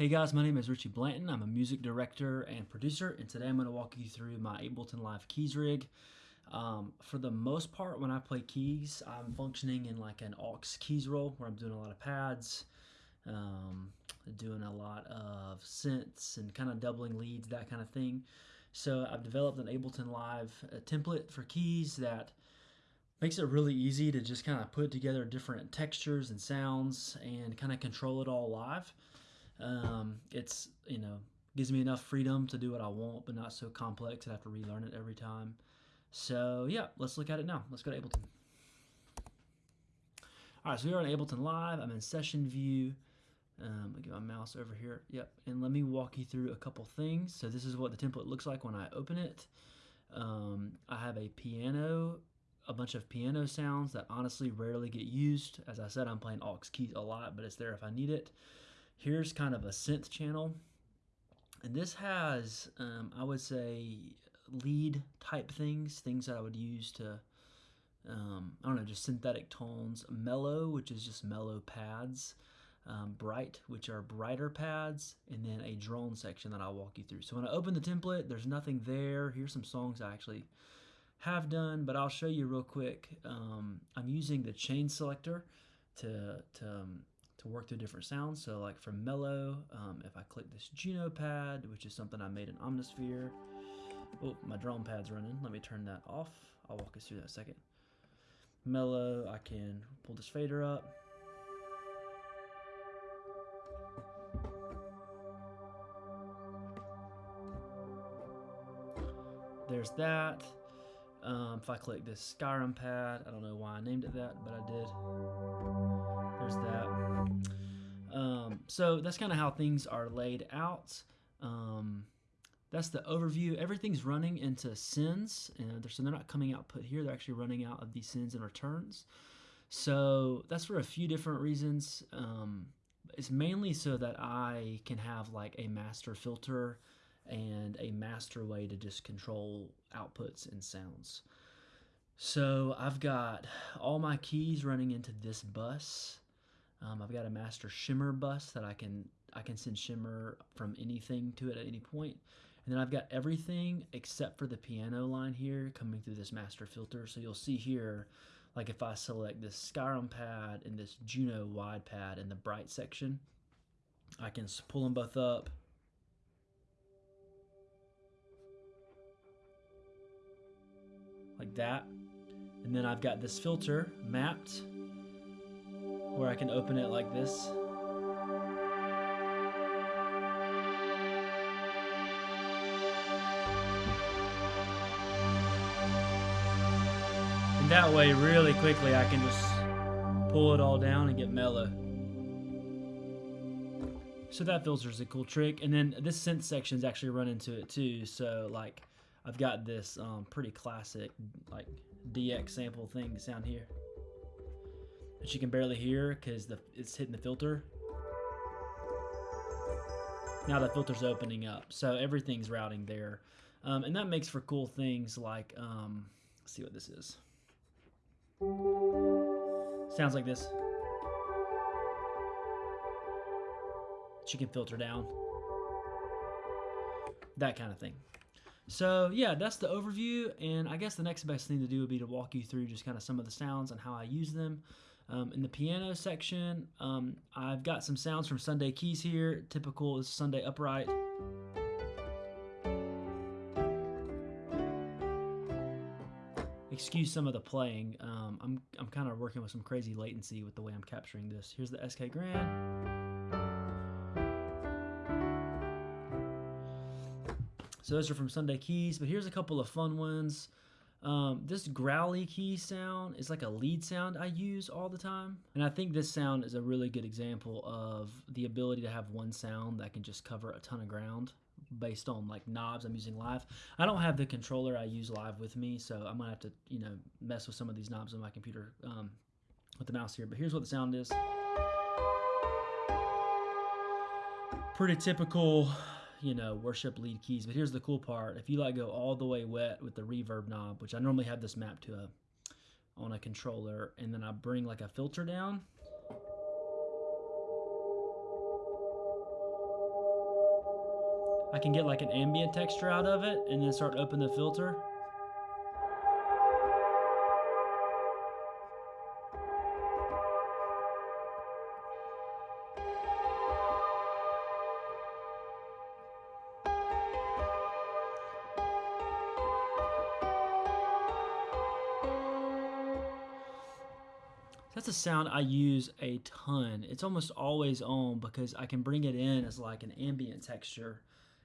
Hey guys, my name is Richie Blanton. I'm a music director and producer, and today I'm going to walk you through my Ableton Live keys rig. Um, for the most part, when I play keys, I'm functioning in like an aux keys role where I'm doing a lot of pads, um, doing a lot of synths and kind of doubling leads, that kind of thing. So I've developed an Ableton Live uh, template for keys that makes it really easy to just kind of put together different textures and sounds and kind of control it all live. Um, it's you know gives me enough freedom to do what I want, but not so complex that I have to relearn it every time. So yeah, let's look at it now. Let's go to Ableton. All right, so we are in Ableton Live. I'm in Session View. Um, I'll get my mouse over here. Yep, and let me walk you through a couple things. So this is what the template looks like when I open it. Um, I have a piano, a bunch of piano sounds that honestly rarely get used. As I said, I'm playing aux keys a lot, but it's there if I need it. Here's kind of a synth channel. And this has, um, I would say, lead type things, things that I would use to, um, I don't know, just synthetic tones. Mellow, which is just mellow pads. Um, bright, which are brighter pads, and then a drone section that I'll walk you through. So when I open the template, there's nothing there. Here's some songs I actually have done, but I'll show you real quick. Um, I'm using the chain selector to, to um, to work through different sounds. So like for mellow, um, if I click this Juno pad, which is something I made in Omnisphere. Oh, my drone pad's running. Let me turn that off. I'll walk us through that second. Mellow, I can pull this fader up. There's that. If I click this Skyrim pad, I don't know why I named it that, but I did. There's that. Um, so that's kind of how things are laid out. Um, that's the overview. Everything's running into sends, and they're, so they're not coming out put here. They're actually running out of these sends and returns. So that's for a few different reasons. Um, it's mainly so that I can have like a master filter and a master way to just control outputs and sounds. So I've got all my keys running into this bus. Um, I've got a master shimmer bus that I can I can send shimmer from anything to it at any point. And then I've got everything except for the piano line here coming through this master filter. So you'll see here, like if I select this Skyrim pad and this Juno wide pad in the bright section, I can pull them both up like that. And then I've got this filter mapped where I can open it like this. And that way, really quickly, I can just pull it all down and get mellow. So that filter is a cool trick. And then this synth section is actually run into it too. So like I've got this um, pretty classic like DX sample thing sound here that you can barely hear because the it's hitting the filter. Now the filter's opening up, so everything's routing there, um, and that makes for cool things like um, let's see what this is. Sounds like this. That you can filter down. That kind of thing. So yeah, that's the overview, and I guess the next best thing to do would be to walk you through just kind of some of the sounds and how I use them. Um, in the piano section, um, I've got some sounds from Sunday Keys here. Typical is Sunday Upright. Excuse some of the playing. Um, I'm, I'm kind of working with some crazy latency with the way I'm capturing this. Here's the SK Grand. So those are from Sunday Keys, but here's a couple of fun ones. Um, this growly key sound is like a lead sound I use all the time. And I think this sound is a really good example of the ability to have one sound that can just cover a ton of ground based on like knobs I'm using live. I don't have the controller I use live with me, so I'm gonna have to, you know, mess with some of these knobs on my computer um, with the mouse here. But here's what the sound is. Pretty typical you know, worship lead keys. But here's the cool part. If you like go all the way wet with the reverb knob, which I normally have this mapped to a on a controller, and then I bring like a filter down. I can get like an ambient texture out of it and then start open the filter. That's a sound I use a ton. It's almost always on because I can bring it in as like an ambient texture.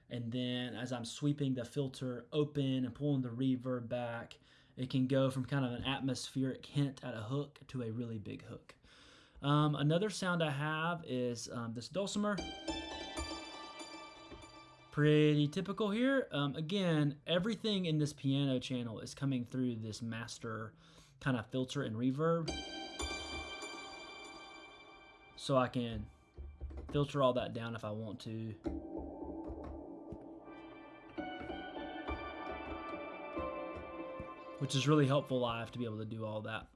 And then as I'm sweeping the filter open and pulling the reverb back, it can go from kind of an atmospheric hint at a hook to a really big hook. Um, another sound I have is um, this dulcimer. Pretty typical here. Um, again, everything in this piano channel is coming through this master kind of filter and reverb so I can filter all that down if I want to. Which is really helpful live to be able to do all that.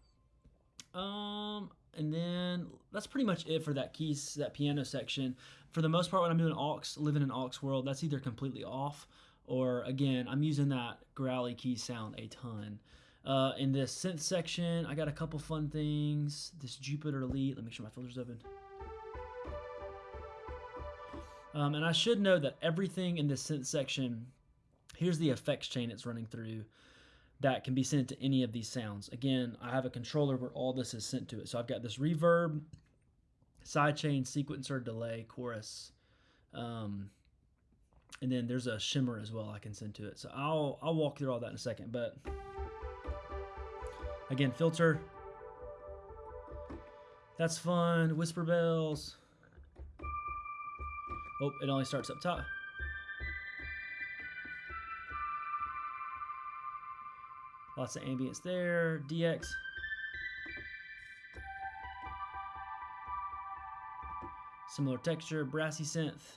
Um, and then that's pretty much it for that keys, that piano section. For the most part, when I'm doing aux, living in aux world, that's either completely off or again, I'm using that growly key sound a ton. Uh, in this synth section, I got a couple fun things. This Jupiter Elite, let me make sure my filter's open. Um, and I should know that everything in this section, here's the effects chain it's running through that can be sent to any of these sounds. Again, I have a controller where all this is sent to it. So I've got this reverb, sidechain, sequencer, delay, chorus, um, and then there's a shimmer as well I can send to it. So I'll I'll walk through all that in a second. But again, filter. That's fun. Whisper bells. Oh, it only starts up top. Lots of ambience there. DX. Similar texture, brassy synth.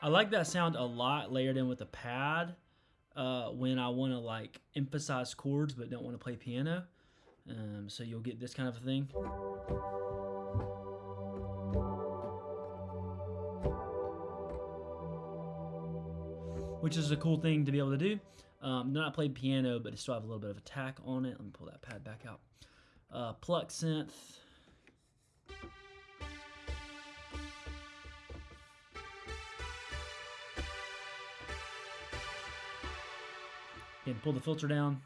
I like that sound a lot layered in with a pad uh, when I want to like emphasize chords but don't want to play piano. Um, so you'll get this kind of a thing. Which is a cool thing to be able to do. Um, not play piano, but it still have a little bit of attack on it. Let me pull that pad back out. Uh, pluck synth. Again, pull the filter down.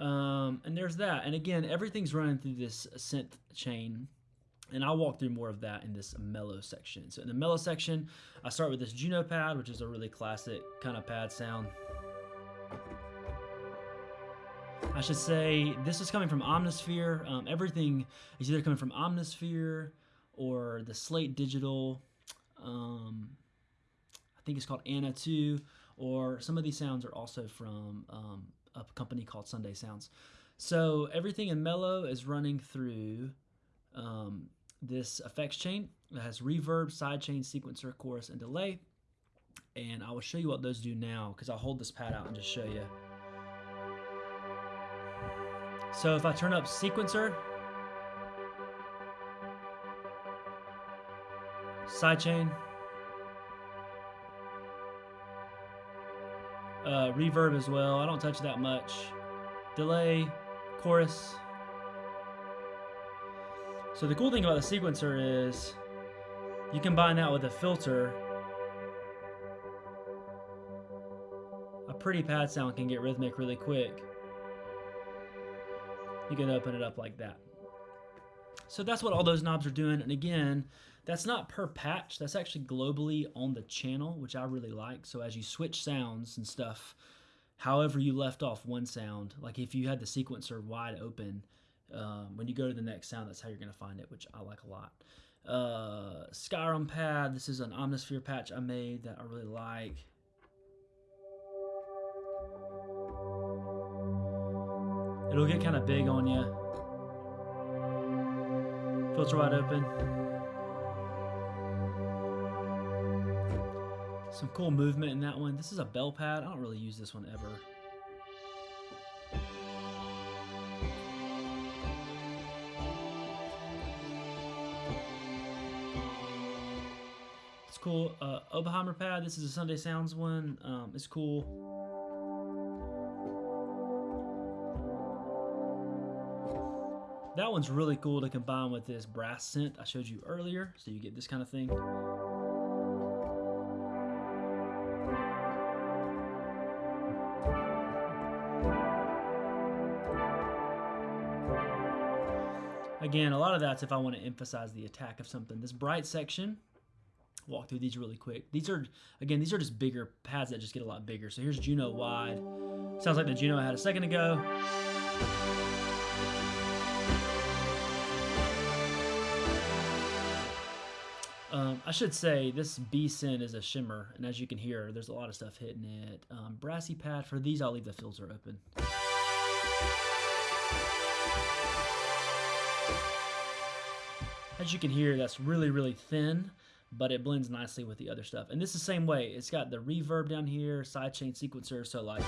Um, and there's that. And again, everything's running through this synth chain. And I'll walk through more of that in this mellow section. So in the mellow section, I start with this Juno pad, which is a really classic kind of pad sound. I should say this is coming from Omnisphere. Um, everything is either coming from Omnisphere or the Slate Digital. Um, I think it's called ANA 2, or some of these sounds are also from um, a company called Sunday Sounds. So everything in Mellow is running through um, this effects chain that has reverb, sidechain, sequencer, chorus, and delay. And I will show you what those do now because I'll hold this pad out and just show you. So if I turn up sequencer, sidechain, uh, reverb as well. I don't touch that much. Delay, chorus. So the cool thing about the sequencer is you combine that with a filter. A pretty pad sound can get rhythmic really quick. You can open it up like that. So that's what all those knobs are doing. And again, that's not per patch. That's actually globally on the channel, which I really like. So as you switch sounds and stuff, however you left off one sound, like if you had the sequencer wide open, um, when you go to the next sound, that's how you're going to find it, which I like a lot. Uh, Skyrim pad. This is an Omnisphere patch I made that I really like. It'll get kind of big on you. It's wide open. Some cool movement in that one. This is a bell pad. I don't really use this one ever. It's cool. Uh, Oberheimer pad. This is a Sunday Sounds one. Um, it's cool. That one's really cool to combine with this brass synth I showed you earlier, so you get this kind of thing. Again, a lot of that's if I want to emphasize the attack of something. This bright section, walk through these really quick. These are, again, these are just bigger pads that just get a lot bigger. So here's Juno wide. Sounds like the Juno I had a second ago. Um, I should say this B Syn is a shimmer, and as you can hear, there's a lot of stuff hitting it. Um, brassy pad, for these I'll leave the filter open. As you can hear, that's really, really thin, but it blends nicely with the other stuff. And this is the same way. It's got the reverb down here, sidechain sequencer, so like...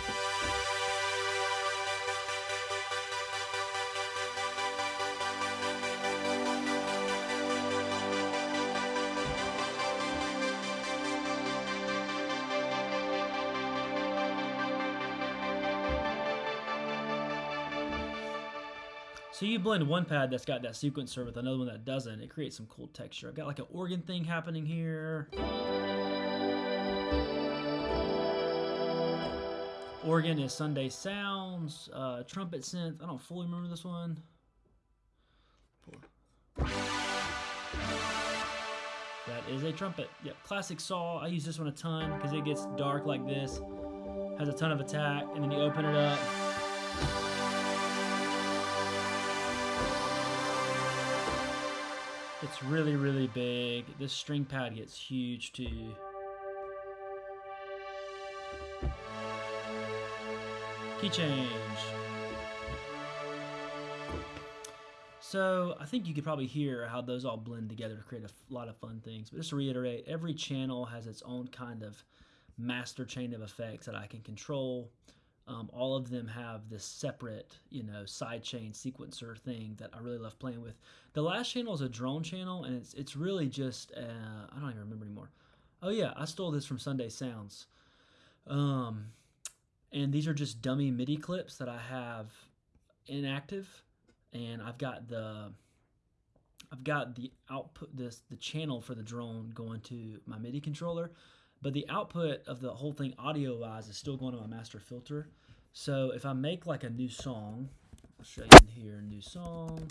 So you blend one pad that's got that sequencer with another one that doesn't, it creates some cool texture. I've got like an organ thing happening here. Organ is Sunday Sounds, uh, trumpet synth. I don't fully remember this one. That is a trumpet. Yep, classic saw. I use this one a ton because it gets dark like this. Has a ton of attack, and then you open it up. It's really, really big. This string pad gets huge too. Key change. So I think you could probably hear how those all blend together to create a lot of fun things. But just to reiterate, every channel has its own kind of master chain of effects that I can control. Um, all of them have this separate, you know, sidechain sequencer thing that I really love playing with. The last channel is a drone channel, and it's it's really just uh, I don't even remember anymore. Oh yeah, I stole this from Sunday Sounds, um, and these are just dummy MIDI clips that I have inactive, and I've got the I've got the output this the channel for the drone going to my MIDI controller but the output of the whole thing audio wise is still going to my master filter. So if I make like a new song, I'll show you in here, a new song,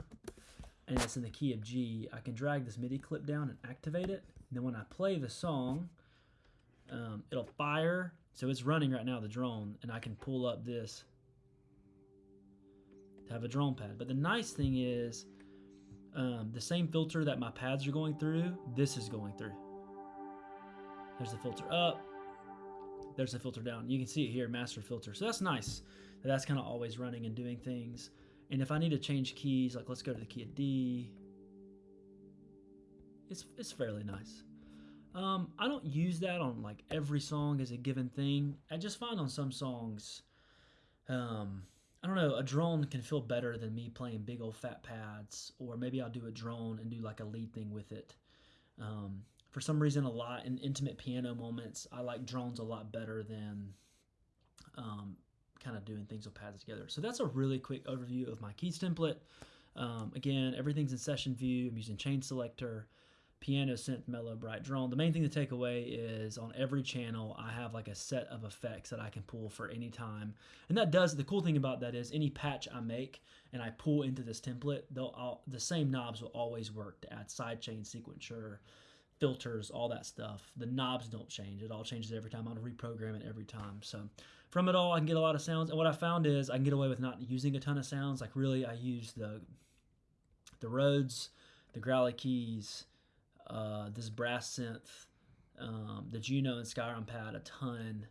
and it's in the key of G, I can drag this MIDI clip down and activate it. And then when I play the song, um, it'll fire. So it's running right now, the drone, and I can pull up this to have a drone pad. But the nice thing is, um, the same filter that my pads are going through, this is going through. There's the filter up. There's the filter down. You can see it here, master filter. So that's nice. That's kind of always running and doing things. And if I need to change keys, like let's go to the key of D. It's, it's fairly nice. Um, I don't use that on like every song as a given thing. I just find on some songs, um, I don't know, a drone can feel better than me playing big old fat pads, or maybe I'll do a drone and do like a lead thing with it. Um, for some reason a lot in intimate piano moments i like drones a lot better than um, kind of doing things with pads together. So that's a really quick overview of my keys template. Um, again everything's in session view. I'm using chain selector piano synth mellow bright drone. The main thing to take away is on every channel i have like a set of effects that i can pull for any time. And that does the cool thing about that is any patch i make and i pull into this template they'll all, the same knobs will always work to add sidechain sequencer filters, all that stuff. The knobs don't change. It all changes every time. I want to reprogram it every time. So from it all, I can get a lot of sounds. And what I found is I can get away with not using a ton of sounds. Like really, I use the the Rhodes, the growly keys, uh, this brass synth, um, the Juno and Skyrim pad a ton,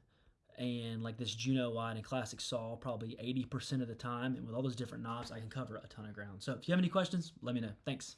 and like this Juno wide and classic saw probably 80% of the time. And with all those different knobs, I can cover a ton of ground. So if you have any questions, let me know. Thanks.